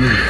Mm.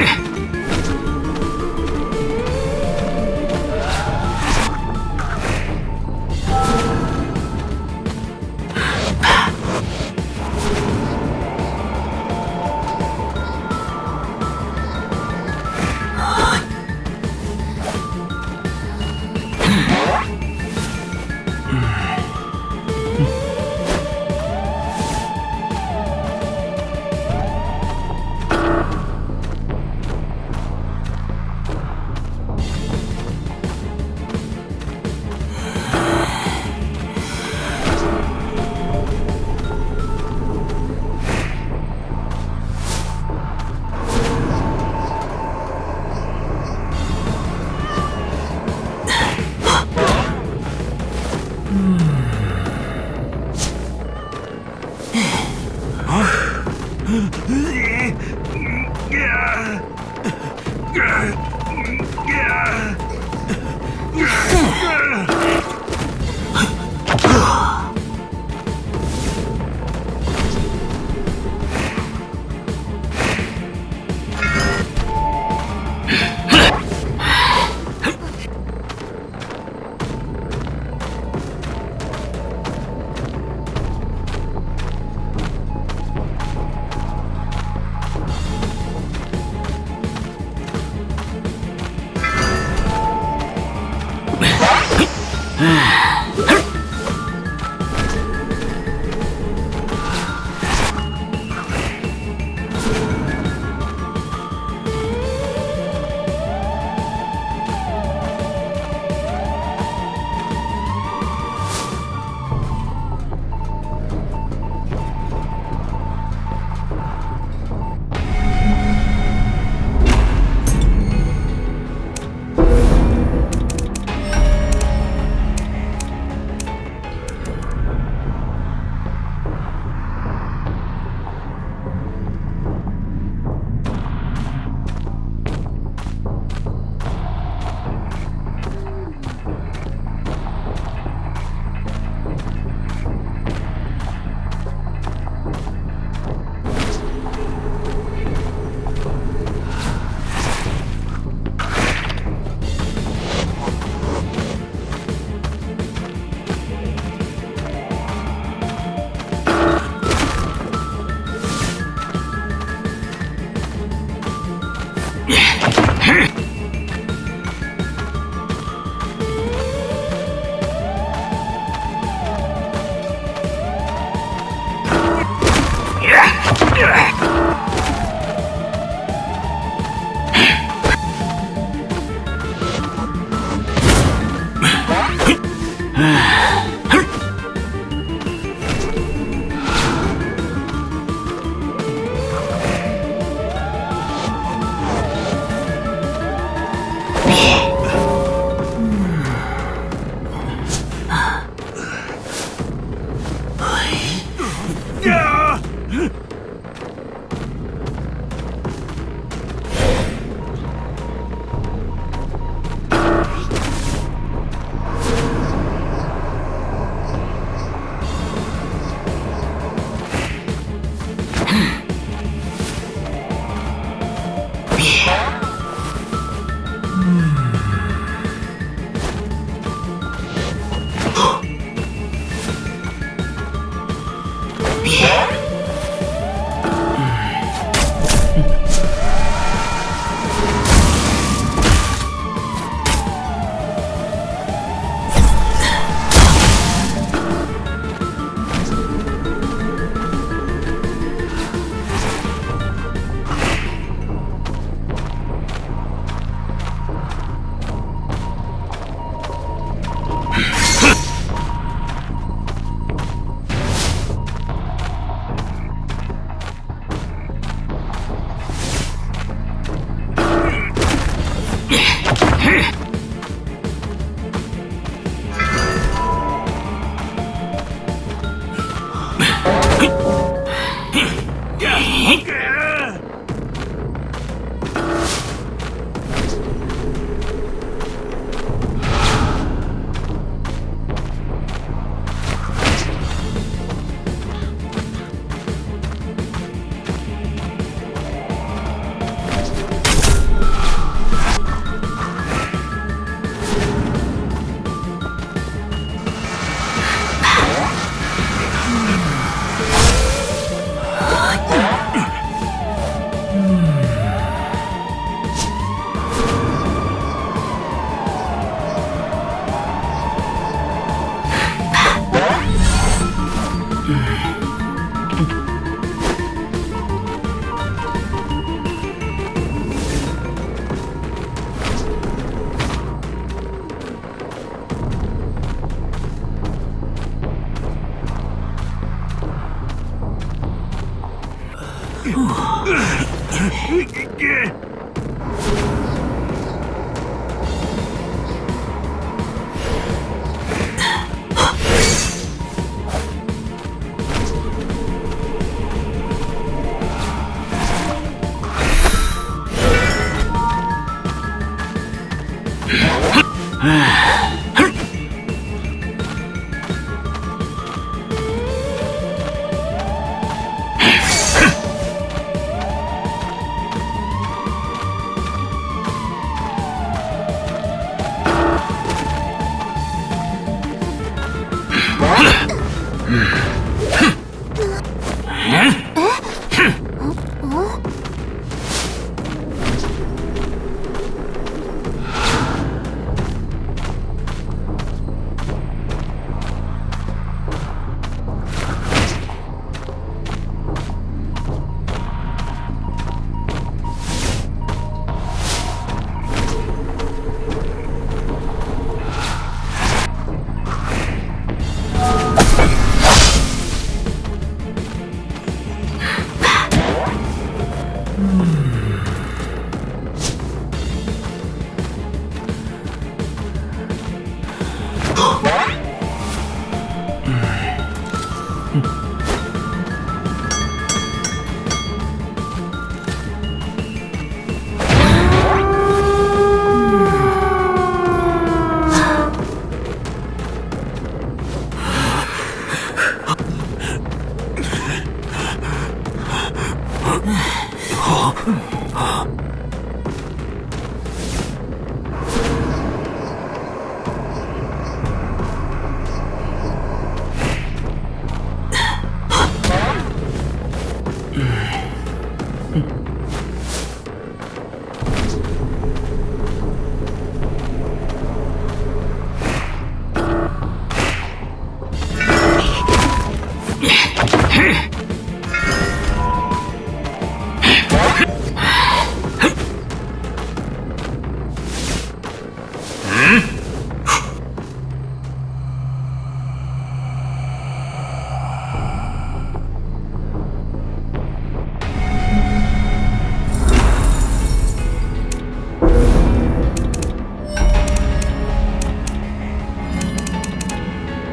Ugh!